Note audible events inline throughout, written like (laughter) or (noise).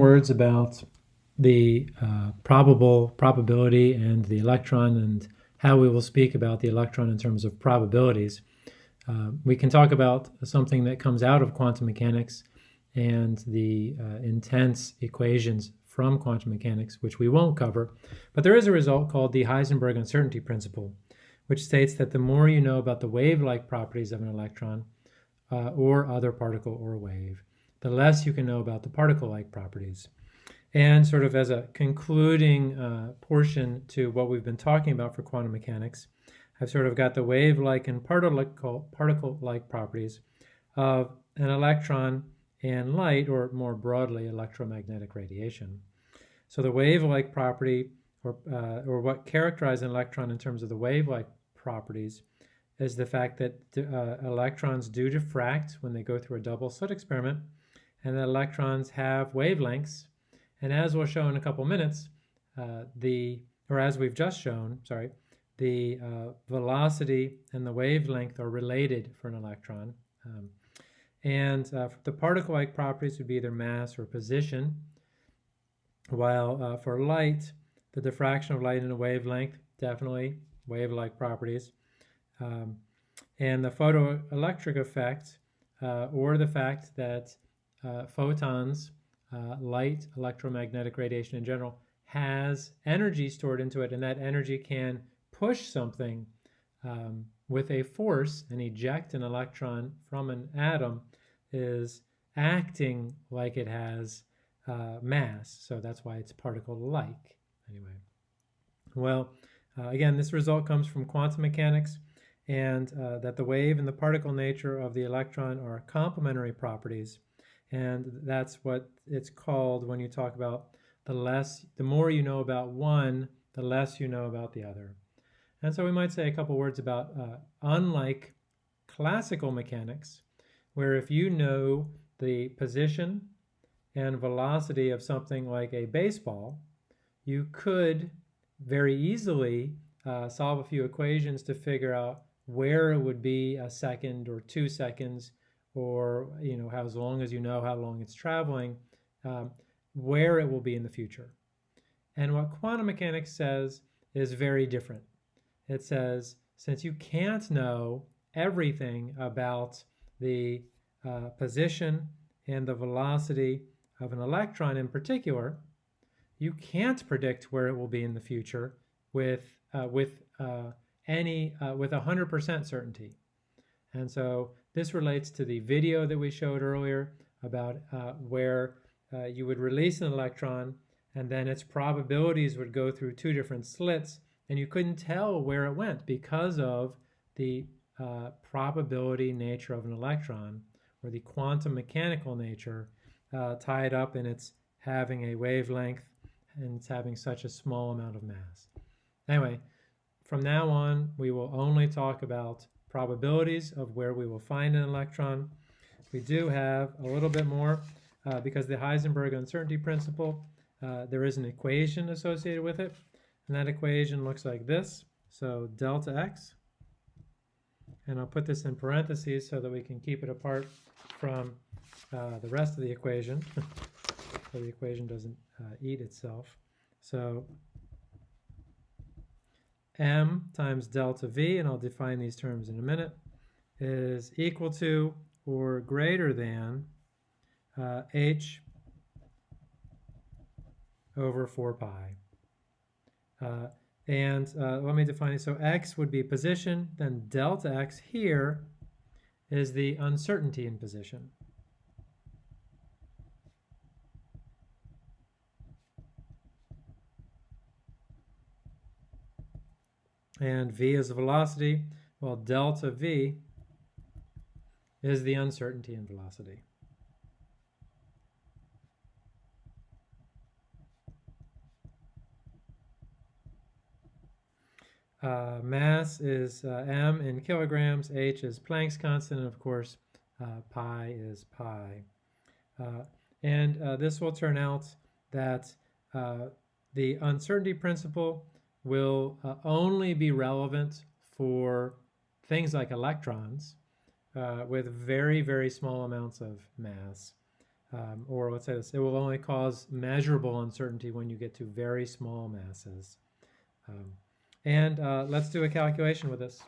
words about the uh, probable probability and the electron and how we will speak about the electron in terms of probabilities. Uh, we can talk about something that comes out of quantum mechanics and the uh, intense equations from quantum mechanics, which we won't cover. But there is a result called the Heisenberg uncertainty principle, which states that the more you know about the wave-like properties of an electron uh, or other particle or wave, the less you can know about the particle-like properties. And sort of as a concluding uh, portion to what we've been talking about for quantum mechanics, I've sort of got the wave-like and particle-like properties of an electron and light, or more broadly, electromagnetic radiation. So the wave-like property, or, uh, or what characterizes an electron in terms of the wave-like properties, is the fact that uh, electrons do diffract when they go through a double slit experiment, and that electrons have wavelengths. And as we'll show in a couple minutes, uh, the, or as we've just shown, sorry, the uh, velocity and the wavelength are related for an electron. Um, and uh, the particle-like properties would be either mass or position, while uh, for light, the diffraction of light in a wavelength, definitely wave-like properties. Um, and the photoelectric effect, uh, or the fact that uh, photons, uh, light, electromagnetic radiation in general, has energy stored into it, and that energy can push something um, with a force and eject an electron from an atom is acting like it has uh, mass. So that's why it's particle-like. Anyway, well, uh, again, this result comes from quantum mechanics and uh, that the wave and the particle nature of the electron are complementary properties. And that's what it's called when you talk about the less, the more you know about one, the less you know about the other. And so we might say a couple words about, uh, unlike classical mechanics, where if you know the position and velocity of something like a baseball, you could very easily uh, solve a few equations to figure out where it would be a second or two seconds or you know how as long as you know how long it's traveling um, where it will be in the future and what quantum mechanics says is very different it says since you can't know everything about the uh, position and the velocity of an electron in particular, you can't predict where it will be in the future with uh, with uh, any uh, with 100% certainty. And so this relates to the video that we showed earlier about uh, where uh, you would release an electron and then its probabilities would go through two different slits and you couldn't tell where it went because of the uh, probability nature of an electron or the quantum mechanical nature uh, tied up in its having a wavelength and it's having such a small amount of mass. Anyway, from now on, we will only talk about probabilities of where we will find an electron. We do have a little bit more uh, because the Heisenberg uncertainty principle, uh, there is an equation associated with it. And that equation looks like this. So delta x, and I'll put this in parentheses so that we can keep it apart from uh, the rest of the equation, (laughs) so the equation doesn't uh, eat itself. So m times delta v, and I'll define these terms in a minute, is equal to or greater than uh, h over 4 pi. Uh, and uh, let me define it. So x would be position, then delta x here is the uncertainty in position. And v is the velocity. Well, delta v is the uncertainty in velocity. Uh, mass is uh, m in kilograms, h is Planck's constant, and of course uh, pi is pi. Uh, and uh, this will turn out that uh, the uncertainty principle will only be relevant for things like electrons with very, very small amounts of mass. um, or let's say this, it will only cause measurable uncertainty when you get to very small masses. Um, and uh, let's do a calculation with this.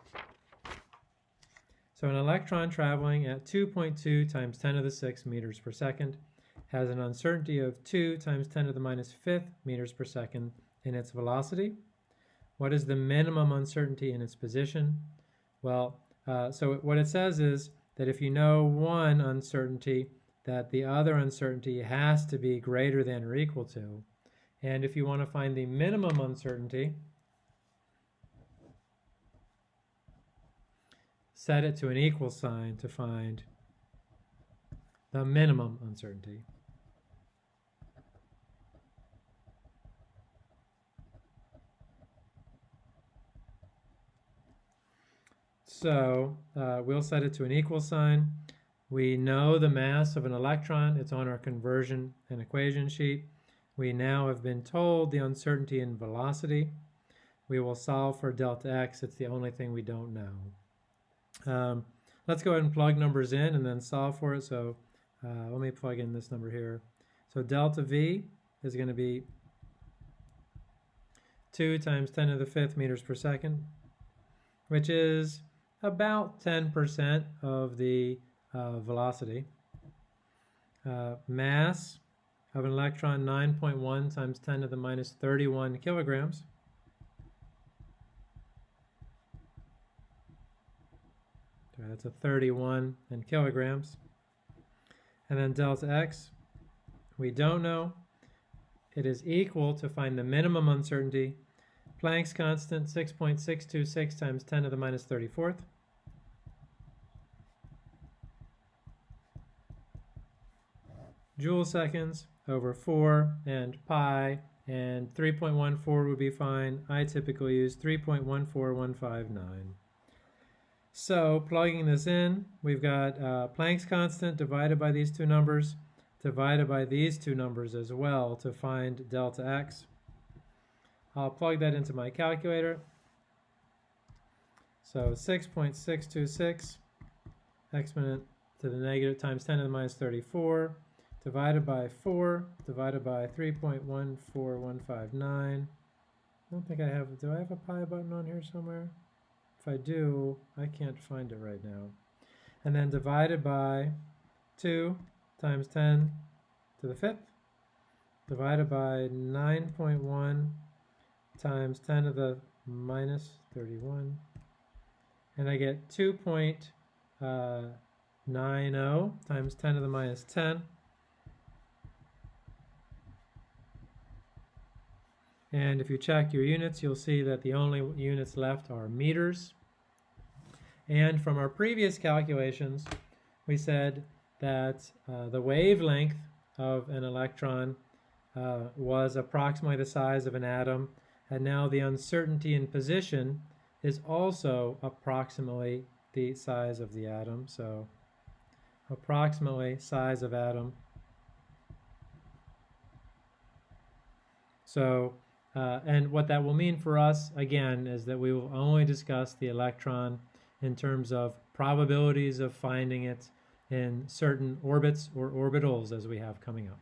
So an electron traveling at 2.2 times 10 to the 6 meters per second has an uncertainty of 2 times 10 to the minus fifth meters per second in its velocity. What is the minimum uncertainty in its position? Well, uh, so what it says is that if you know one uncertainty, that the other uncertainty has to be greater than or equal to. And if you want to find the minimum uncertainty, set it to an equal sign to find the minimum uncertainty. So uh, we'll set it to an equal sign. We know the mass of an electron. It's on our conversion and equation sheet. We now have been told the uncertainty in velocity. We will solve for delta x. It's the only thing we don't know. Um, let's go ahead and plug numbers in and then solve for it. So uh, let me plug in this number here. So delta v is going to be 2 times 10 to the fifth meters per second, which is about 10% of the uh, velocity. Uh, mass of an electron 9.1 times 10 to the minus 31 kilograms. Okay, that's a 31 in kilograms. And then delta x, we don't know. It is equal to find the minimum uncertainty. Planck's constant 6.626 times 10 to the minus 34th. Joule seconds over 4 and pi, and 3.14 would be fine. I typically use 3.14159. So plugging this in, we've got uh, Planck's constant divided by these two numbers, divided by these two numbers as well to find delta x. I'll plug that into my calculator. So 6.626 exponent to the negative times 10 to the minus 34 divided by 4 divided by 3.14159. I don't think I have, do I have a pi button on here somewhere? If I do, I can't find it right now. And then divided by 2 times 10 to the fifth, divided by 9.1 times 10 to the minus 31. And I get 2.90 uh, times 10 to the minus 10 And if you check your units, you'll see that the only units left are meters. And from our previous calculations, we said that uh, the wavelength of an electron uh, was approximately the size of an atom, and now the uncertainty in position is also approximately the size of the atom. So approximately size of atom. So uh, and what that will mean for us, again, is that we will only discuss the electron in terms of probabilities of finding it in certain orbits or orbitals as we have coming up.